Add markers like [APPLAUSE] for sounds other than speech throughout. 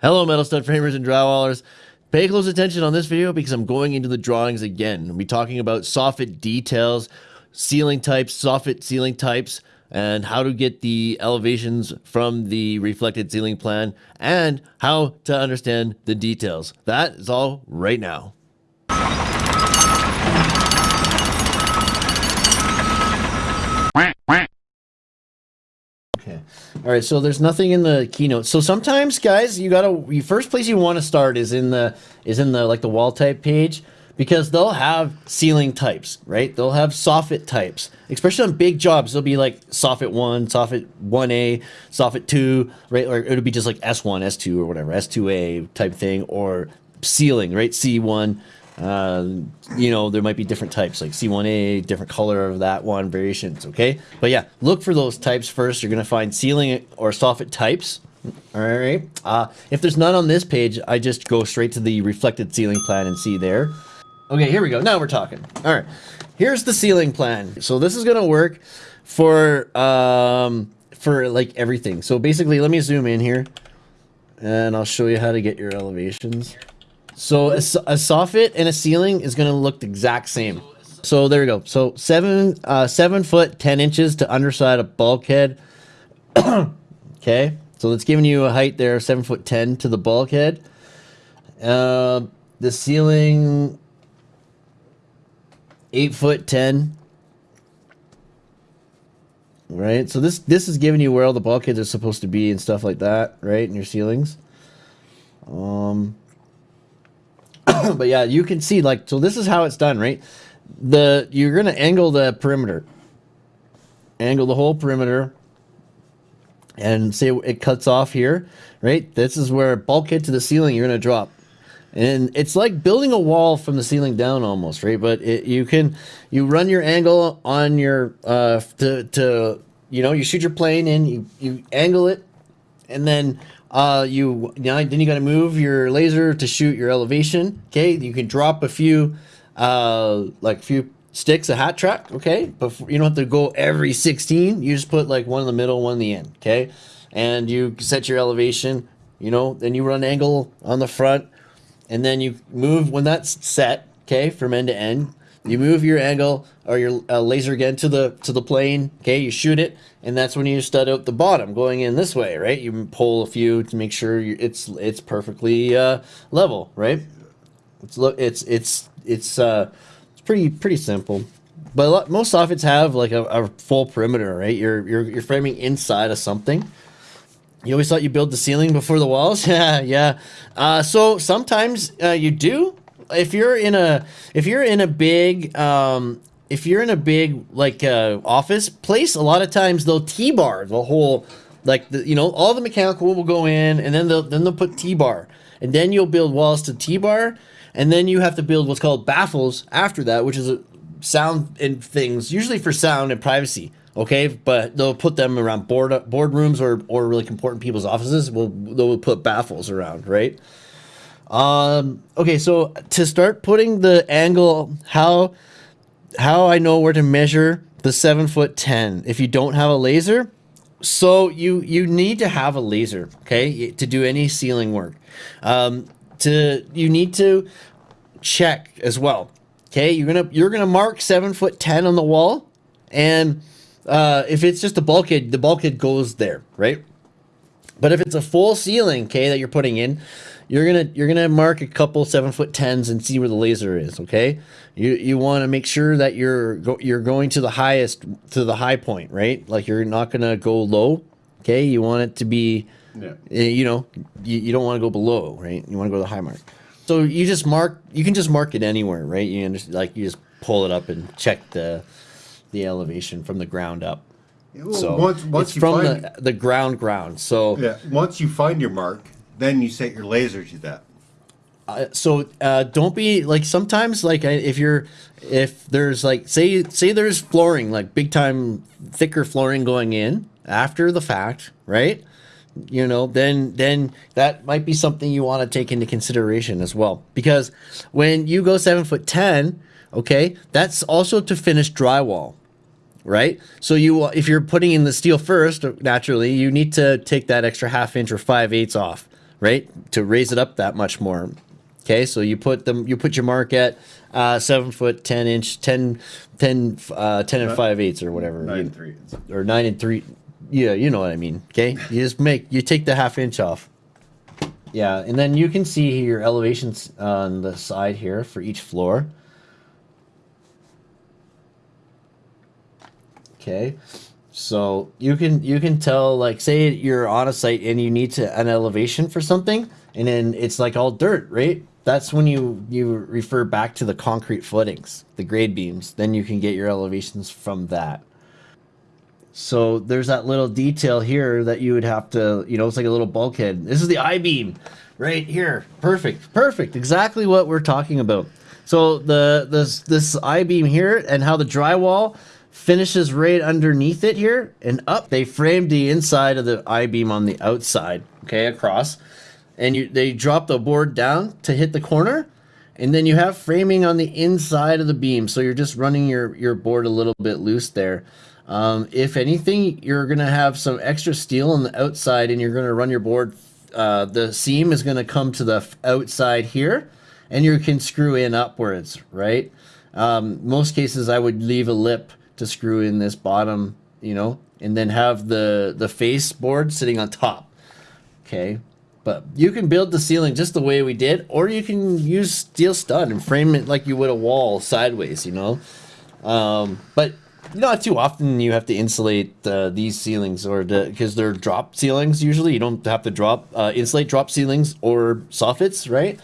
Hello, metal stud framers and drywallers. Pay close attention on this video because I'm going into the drawings again. I'll be talking about soffit details, ceiling types, soffit ceiling types, and how to get the elevations from the reflected ceiling plan, and how to understand the details. That is all right now. All right. So there's nothing in the keynote. So sometimes, guys, you gotta. The first place you want to start is in the is in the like the wall type page because they'll have ceiling types, right? They'll have soffit types, especially on big jobs. They'll be like soffit one, soffit one A, soffit two, right? Or it'll be just like S one, S two, or whatever, S two A type thing, or ceiling, right? C one. Uh, you know, there might be different types like C1A, different color of that one, variations, okay? But yeah, look for those types first. You're going to find ceiling or soffit types. All right. Uh, if there's none on this page, I just go straight to the reflected ceiling plan and see there. Okay, here we go. Now we're talking. All right. Here's the ceiling plan. So this is going to work for, um, for like everything. So basically, let me zoom in here and I'll show you how to get your elevations. So a, a soffit and a ceiling is going to look the exact same. So there we go. So seven, uh, seven foot, 10 inches to underside a bulkhead. [COUGHS] okay. So it's giving you a height there, seven foot 10 to the bulkhead. Uh, the ceiling, eight foot 10. Right. So this, this is giving you where all the bulkheads are supposed to be and stuff like that. Right. In your ceilings. Um, [CLEARS THROAT] but yeah, you can see like, so this is how it's done, right? The, you're going to angle the perimeter, angle the whole perimeter and say it cuts off here, right? This is where bulkhead to the ceiling, you're going to drop. And it's like building a wall from the ceiling down almost, right? But it, you can, you run your angle on your, uh, to, to, you know, you shoot your plane in, you, you angle it, and then uh, you, know, then you got to move your laser to shoot your elevation. Okay, you can drop a few, uh, like a few sticks of hat track. Okay, but you don't have to go every 16. You just put like one in the middle, one in the end. Okay, and you set your elevation. You know, then you run angle on the front, and then you move when that's set. Okay, from end to end. You move your angle or your uh, laser again to the to the plane. Okay, you shoot it, and that's when you stud out the bottom going in this way, right? You pull a few to make sure it's it's perfectly uh, level, right? It's look it's it's it's uh it's pretty pretty simple. But lot, most soffits have like a, a, full perimeter, right? You're you're you're framing inside of something. You always thought you build the ceiling before the walls, [LAUGHS] yeah, yeah. Uh, so sometimes uh, you do, if you're in a if you're in a big um if you're in a big like uh office place a lot of times they'll t-bar the whole like the you know all the mechanical will go in and then they'll then they'll put t-bar. And then you'll build walls to t-bar and then you have to build what's called baffles after that which is a sound and things usually for sound and privacy okay? But they'll put them around board boardrooms or or really important people's offices will they'll put baffles around right um, okay, so to start putting the angle, how how I know where to measure the seven foot ten if you don't have a laser. So you you need to have a laser, okay, to do any ceiling work. Um, to you need to check as well. Okay, you're gonna you're gonna mark seven foot ten on the wall, and uh, if it's just a bulkhead, the bulkhead goes there, right? But if it's a full ceiling, okay, that you're putting in, you're gonna you're gonna mark a couple seven foot tens and see where the laser is. Okay, you you want to make sure that you're go, you're going to the highest to the high point, right? Like you're not gonna go low. Okay, you want it to be, yeah. Eh, you know, you, you don't want to go below, right? You want to go to the high mark. So you just mark. You can just mark it anywhere, right? You just like you just pull it up and check the the elevation from the ground up. So once, once it's from find, the the ground ground. So yeah, once you find your mark, then you set your laser to that. Uh, so uh, don't be like sometimes like if you're if there's like say say there's flooring like big time thicker flooring going in after the fact right you know then then that might be something you want to take into consideration as well because when you go seven foot ten okay that's also to finish drywall right so you if you're putting in the steel first naturally you need to take that extra half inch or five eighths off right? To raise it up that much more. Okay, so you put them, you put your mark at uh, seven foot, ten inch, 10, 10, uh, 10 and five eighths or whatever, Nine and three. or nine and three. Yeah, you know what I mean. Okay, [LAUGHS] you just make you take the half inch off. Yeah, and then you can see your elevations on the side here for each floor. Okay, so you can you can tell like say you're on a site and you need to an elevation for something, and then it's like all dirt, right? That's when you you refer back to the concrete footings, the grade beams. Then you can get your elevations from that. So there's that little detail here that you would have to, you know, it's like a little bulkhead. This is the I-beam right here. Perfect. Perfect. Exactly what we're talking about. So the this this I-beam here and how the drywall finishes right underneath it here and up. They framed the inside of the I-beam on the outside, okay, across. And you they drop the board down to hit the corner and then you have framing on the inside of the beam so you're just running your your board a little bit loose there um, if anything you're gonna have some extra steel on the outside and you're gonna run your board uh, the seam is gonna come to the outside here and you can screw in upwards right um, most cases i would leave a lip to screw in this bottom you know and then have the the face board sitting on top Okay. But you can build the ceiling just the way we did, or you can use steel stud and frame it like you would a wall sideways, you know? Um, but not too often you have to insulate uh, these ceilings or because they're drop ceilings usually. You don't have to drop, uh, insulate drop ceilings or soffits, right?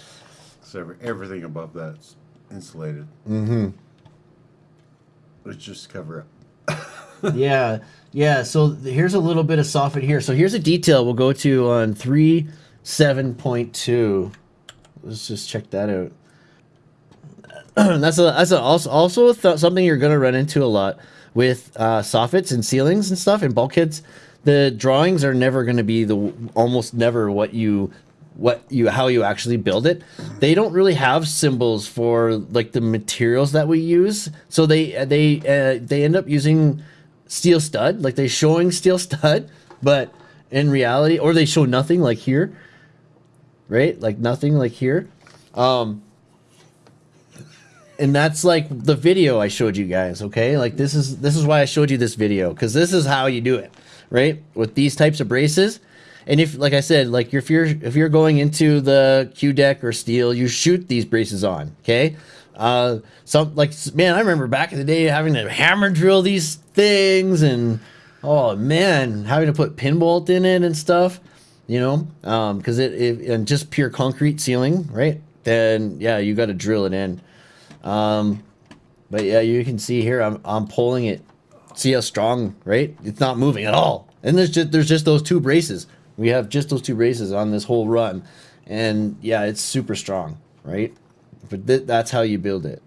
So everything above that's insulated. Mm-hmm. Let's just cover up. [LAUGHS] yeah, yeah. So here's a little bit of soffit here. So here's a detail we'll go to on three seven point two. Let's just check that out. [CLEARS THROAT] that's a that's a, also also th- something you're gonna run into a lot with uh, soffits and ceilings and stuff and bulkheads. The drawings are never gonna be the almost never what you what you how you actually build it. They don't really have symbols for like the materials that we use, so they they uh, they end up using steel stud, like they showing steel stud, but in reality, or they show nothing like here, right? Like nothing like here. Um, and that's like the video I showed you guys, okay? Like this is this is why I showed you this video because this is how you do it, right? With these types of braces. And if like I said, like if you're if you're going into the Q deck or steel, you shoot these braces on, okay? Uh some like man, I remember back in the day having to hammer drill these things and oh man, having to put pin bolt in it and stuff, you know? Um cuz it, it and just pure concrete ceiling, right? Then yeah, you got to drill it in. Um, but yeah, you can see here, I'm, I'm pulling it. See how strong, right? It's not moving at all. And there's just, there's just those two braces. We have just those two braces on this whole run. And yeah, it's super strong, right? But th- that's how you build it.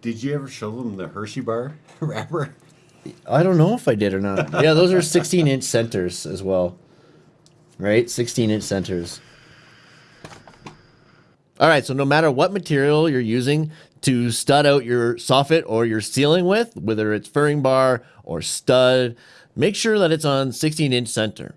Did you ever show them the Hershey bar [LAUGHS] wrapper? I don't know if I did or not. [LAUGHS] Yeah, those are 16 inch centers as well. Right? 16 inch centers. All right, so no matter what material you're using to stud out your soffit or your ceiling with, whether it's furring bar or stud, make sure that it's on 16 inch center.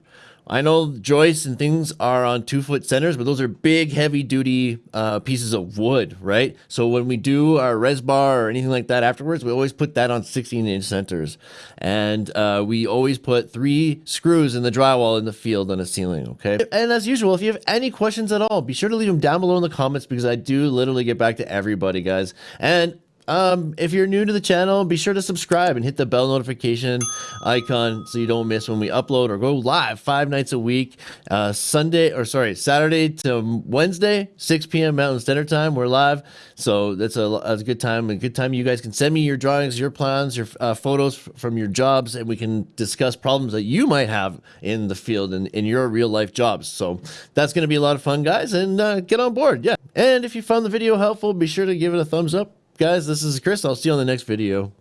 I know joists and things are on two foot centers, but those are big, heavy duty uh, pieces of wood, right? So when we do our res bar or anything like that afterwards, we always put that on 16 inch centers. And uh, we always put three screws in the drywall in the field on a ceiling, okay? And as usual, if you have any questions at all, be sure to leave them down below in the comments because I do literally get back to everybody, guys. And um, if you're new to the channel, be sure to subscribe and hit the bell notification icon so you don't miss when we upload or go live five nights a week. Uh, Sunday or sorry, Saturday to Wednesday, 6 p.m. Mountain Standard Time. We're live, so that's a, that's a good time. A good time you guys can send me your drawings, your plans, your uh, photos from your jobs, and we can discuss problems that you might have in the field and in your real life jobs. So that's going to be a lot of fun, guys, and uh, get on board. Yeah. And if you found the video helpful, be sure to give it a thumbs up. Guys, this is Chris. I'll see you on the next video.